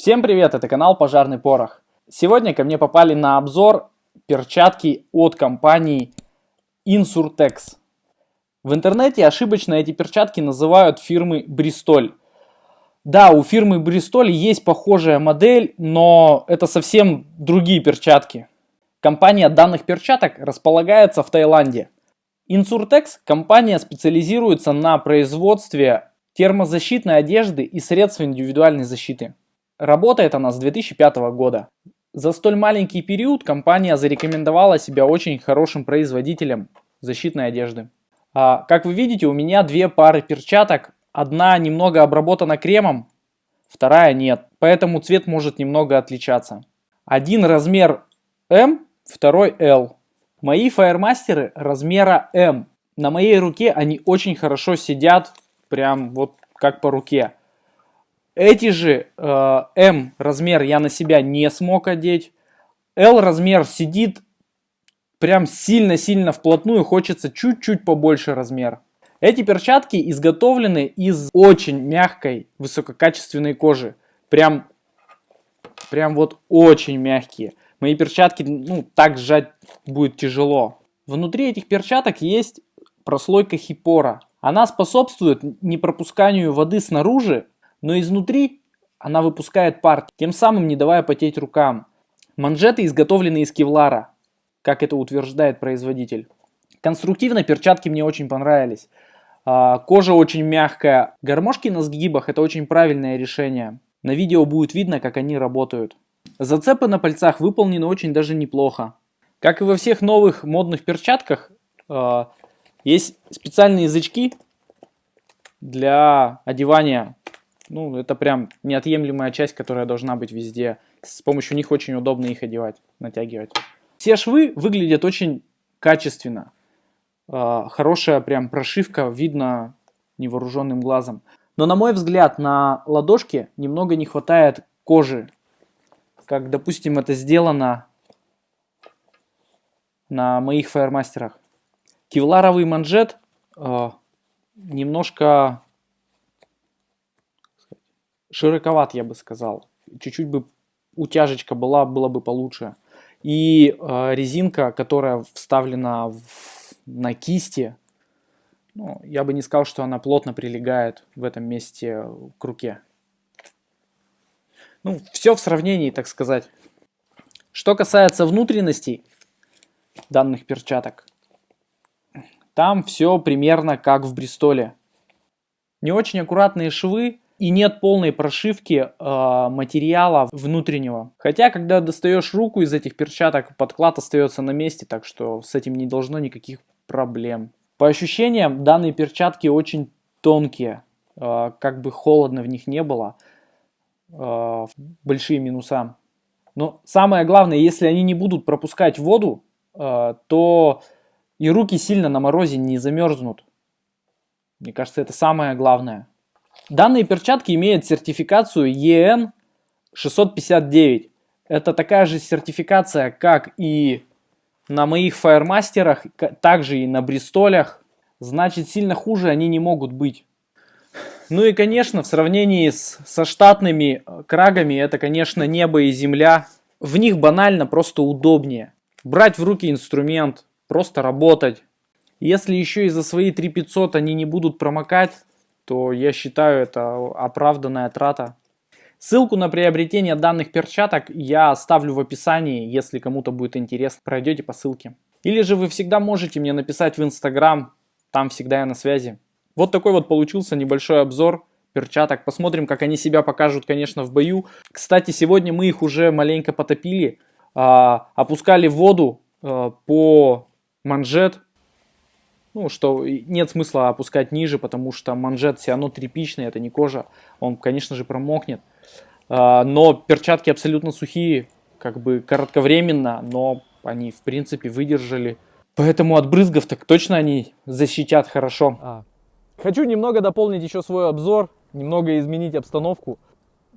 Всем привет, это канал Пожарный Порох. Сегодня ко мне попали на обзор перчатки от компании Insurtex. В интернете ошибочно эти перчатки называют фирмы Бристоль. Да, у фирмы Бристоль есть похожая модель, но это совсем другие перчатки. Компания данных перчаток располагается в Таиланде. Insurtex компания специализируется на производстве термозащитной одежды и средств индивидуальной защиты. Работает она с 2005 года. За столь маленький период компания зарекомендовала себя очень хорошим производителем защитной одежды. А, как вы видите, у меня две пары перчаток. Одна немного обработана кремом, вторая нет. Поэтому цвет может немного отличаться. Один размер М, второй L. Мои фаермастеры размера М. На моей руке они очень хорошо сидят, прям вот как по руке. Эти же э, М размер я на себя не смог одеть. L размер сидит прям сильно-сильно вплотную, хочется чуть-чуть побольше размер. Эти перчатки изготовлены из очень мягкой, высококачественной кожи. Прям, прям вот очень мягкие. Мои перчатки, ну, так сжать будет тяжело. Внутри этих перчаток есть прослойка хипора. Она способствует непропусканию воды снаружи но изнутри она выпускает пар, тем самым не давая потеть рукам. Манжеты изготовлены из кевлара, как это утверждает производитель. Конструктивно перчатки мне очень понравились. А, кожа очень мягкая. Гармошки на сгибах это очень правильное решение. На видео будет видно, как они работают. Зацепы на пальцах выполнены очень даже неплохо. Как и во всех новых модных перчатках, а, есть специальные язычки для одевания ну, это прям неотъемлемая часть, которая должна быть везде. С помощью них очень удобно их одевать, натягивать. Все швы выглядят очень качественно. А, хорошая прям прошивка, видно невооруженным глазом. Но на мой взгляд, на ладошке немного не хватает кожи. Как, допустим, это сделано на моих фаермастерах. Кевларовый манжет э, немножко широковат, я бы сказал. Чуть-чуть бы утяжечка была, было бы получше. И э, резинка, которая вставлена в, на кисти, ну, я бы не сказал, что она плотно прилегает в этом месте к руке. Ну, все в сравнении, так сказать. Что касается внутренностей данных перчаток, там все примерно как в Бристоле. Не очень аккуратные швы, и нет полной прошивки э, материала внутреннего. Хотя, когда достаешь руку из этих перчаток, подклад остается на месте, так что с этим не должно никаких проблем. По ощущениям, данные перчатки очень тонкие, э, как бы холодно в них не было, э, большие минуса. Но самое главное, если они не будут пропускать воду, э, то и руки сильно на морозе не замерзнут. Мне кажется, это самое главное. Данные перчатки имеют сертификацию EN 659. Это такая же сертификация, как и на моих фаермастерах, также и на бристолях. Значит, сильно хуже они не могут быть. Ну и, конечно, в сравнении с, со штатными э, крагами, это, конечно, небо и земля. В них банально просто удобнее. Брать в руки инструмент, просто работать. Если еще и за свои 3500 они не будут промокать, то я считаю это оправданная трата. Ссылку на приобретение данных перчаток я оставлю в описании, если кому-то будет интересно, пройдете по ссылке. Или же вы всегда можете мне написать в Инстаграм, там всегда я на связи. Вот такой вот получился небольшой обзор перчаток. Посмотрим, как они себя покажут, конечно, в бою. Кстати, сегодня мы их уже маленько потопили, а, опускали воду а, по манжет ну, что нет смысла опускать ниже, потому что манжет все равно тряпичный, это не кожа, он, конечно же, промокнет. А, но перчатки абсолютно сухие, как бы коротковременно, но они, в принципе, выдержали. Поэтому от брызгов так точно они защитят хорошо. А. Хочу немного дополнить еще свой обзор, немного изменить обстановку.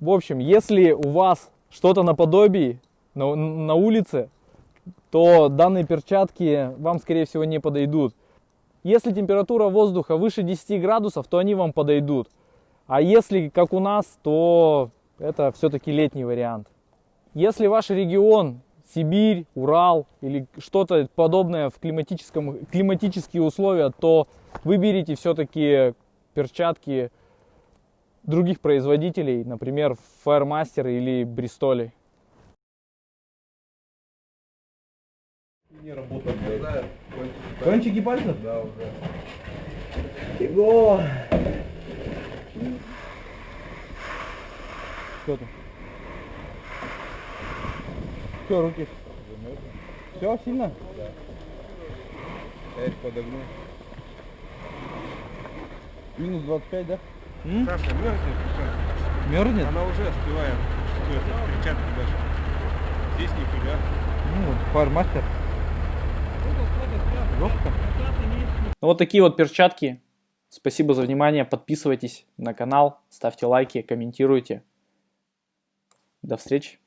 В общем, если у вас что-то наподобие на, на улице, то данные перчатки вам, скорее всего, не подойдут. Если температура воздуха выше 10 градусов, то они вам подойдут. А если, как у нас, то это все-таки летний вариант. Если ваш регион Сибирь, Урал или что-то подобное в климатическом, климатические условия, то выберите все-таки перчатки других производителей, например, Firemaster или Бристолей. Не работает. Да, кончики пальцев? Да, уже. Его! Что там? Все, руки. Все, сильно? Да. Я их подогну. Минус 25, да? М? Саша, мерзнет. Мерзнет? Она уже остывает. Перчатки даже. Здесь нифига. Ну, вот, фармастер. Ну, вот такие вот перчатки. Спасибо за внимание. Подписывайтесь на канал, ставьте лайки, комментируйте. До встречи.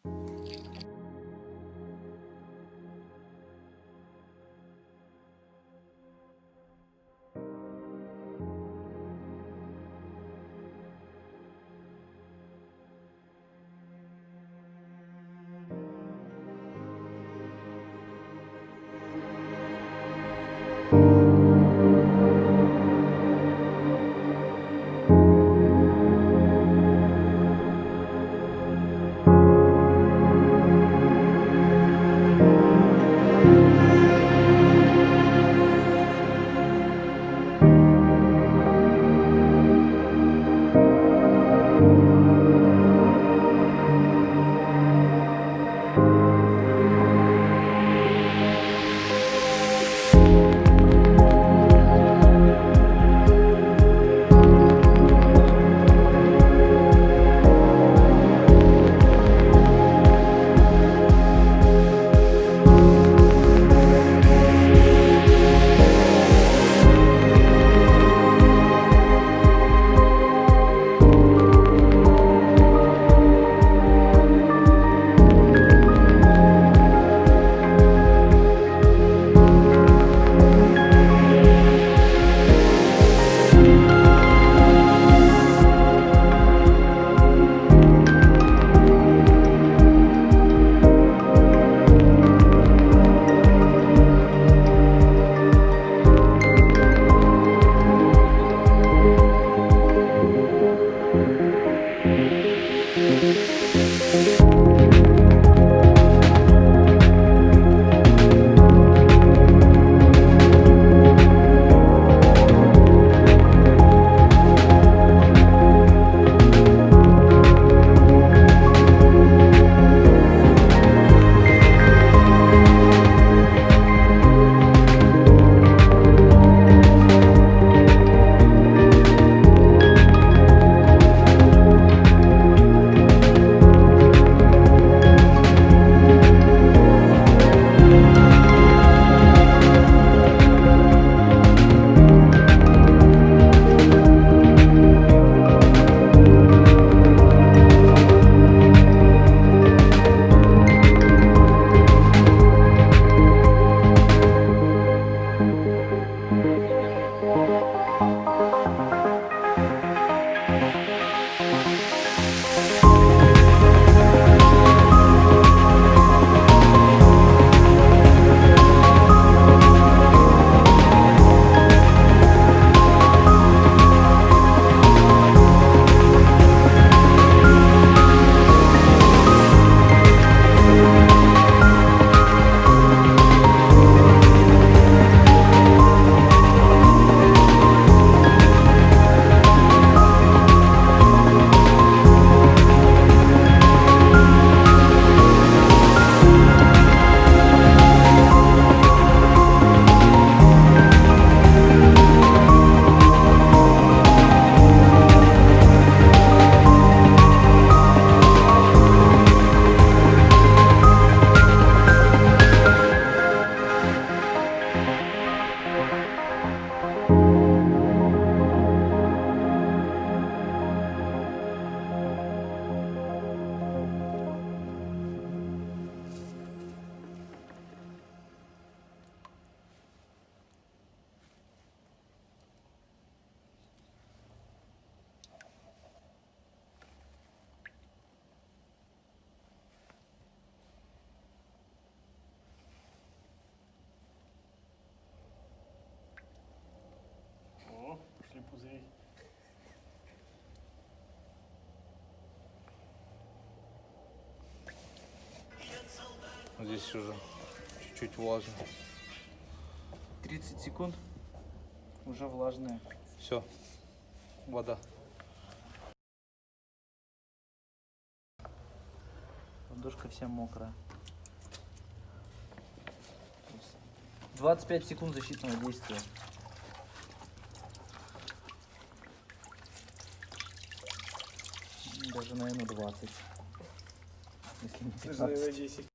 Пузырей. Здесь уже чуть-чуть влажно. 30 секунд. Уже влажные. Все. Вода. Ладошка вся мокрая. 25 секунд защитного действия. Даже, наверное, 20. Если не 15. 10.